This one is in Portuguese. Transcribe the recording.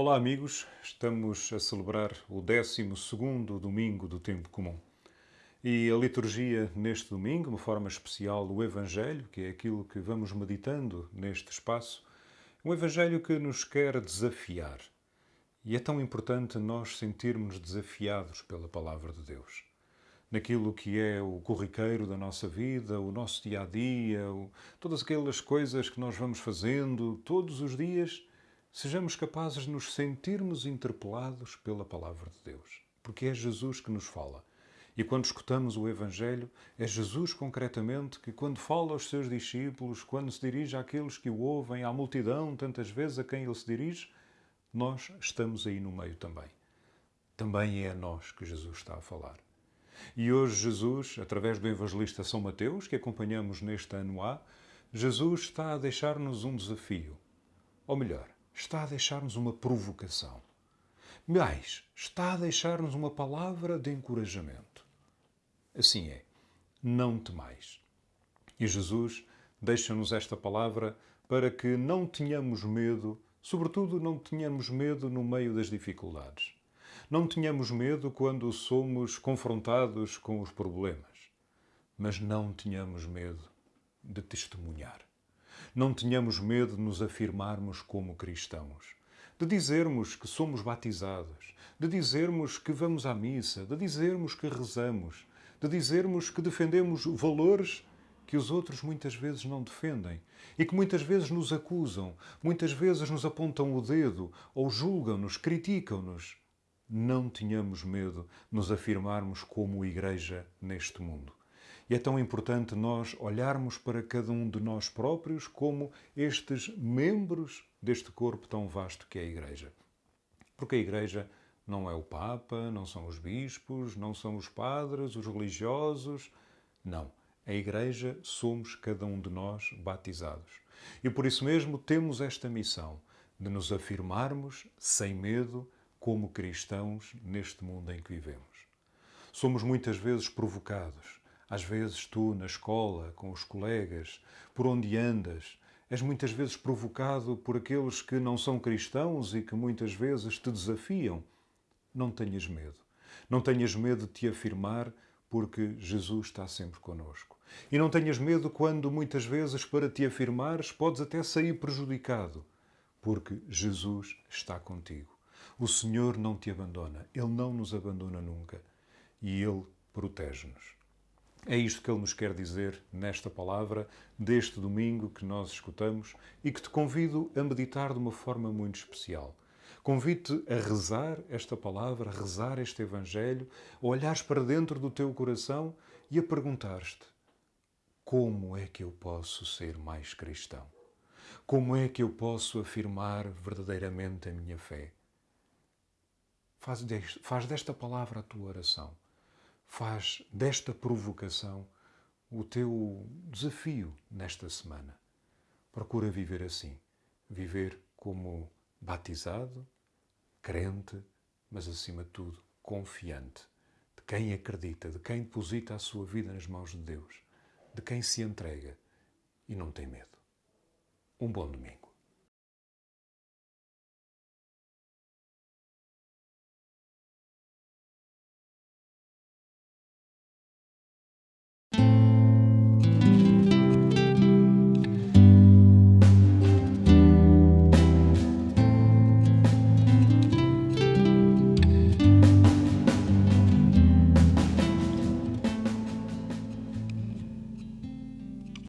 Olá, amigos. Estamos a celebrar o 12 domingo do Tempo Comum. E a liturgia neste domingo, uma forma especial, o Evangelho, que é aquilo que vamos meditando neste espaço, um Evangelho que nos quer desafiar. E é tão importante nós sentirmos desafiados pela Palavra de Deus. Naquilo que é o corriqueiro da nossa vida, o nosso dia a dia, todas aquelas coisas que nós vamos fazendo todos os dias sejamos capazes de nos sentirmos interpelados pela palavra de Deus. Porque é Jesus que nos fala. E quando escutamos o Evangelho, é Jesus concretamente que, quando fala aos seus discípulos, quando se dirige àqueles que o ouvem, à multidão, tantas vezes a quem ele se dirige, nós estamos aí no meio também. Também é a nós que Jesus está a falar. E hoje, Jesus, através do evangelista São Mateus, que acompanhamos neste ano A, Jesus está a deixar-nos um desafio. Ou melhor, está a deixar-nos uma provocação. Mais, está a deixar-nos uma palavra de encorajamento. Assim é, não temais. E Jesus deixa-nos esta palavra para que não tenhamos medo, sobretudo não tenhamos medo no meio das dificuldades. Não tenhamos medo quando somos confrontados com os problemas, mas não tenhamos medo de testemunhar. Não tenhamos medo de nos afirmarmos como cristãos, de dizermos que somos batizados, de dizermos que vamos à missa, de dizermos que rezamos, de dizermos que defendemos valores que os outros muitas vezes não defendem e que muitas vezes nos acusam, muitas vezes nos apontam o dedo ou julgam-nos, criticam-nos. Não tenhamos medo de nos afirmarmos como igreja neste mundo. E é tão importante nós olharmos para cada um de nós próprios como estes membros deste corpo tão vasto que é a Igreja. Porque a Igreja não é o Papa, não são os bispos, não são os padres, os religiosos. Não. A Igreja somos cada um de nós batizados. E por isso mesmo temos esta missão de nos afirmarmos sem medo como cristãos neste mundo em que vivemos. Somos muitas vezes provocados às vezes tu, na escola, com os colegas, por onde andas, és muitas vezes provocado por aqueles que não são cristãos e que muitas vezes te desafiam. Não tenhas medo. Não tenhas medo de te afirmar, porque Jesus está sempre conosco. E não tenhas medo quando muitas vezes para te afirmares podes até sair prejudicado, porque Jesus está contigo. O Senhor não te abandona, Ele não nos abandona nunca e Ele protege-nos. É isto que ele nos quer dizer nesta palavra deste domingo que nós escutamos e que te convido a meditar de uma forma muito especial. Convido-te a rezar esta palavra, a rezar este Evangelho, a olhares para dentro do teu coração e a perguntar-te: como é que eu posso ser mais cristão? Como é que eu posso afirmar verdadeiramente a minha fé? Faz desta, palavra a tua oração faz desta provocação o teu desafio nesta semana. Procura viver assim, viver como batizado, crente, mas acima de tudo confiante de quem acredita, de quem deposita a sua vida nas mãos de Deus, de quem se entrega e não tem medo. Um bom domingo.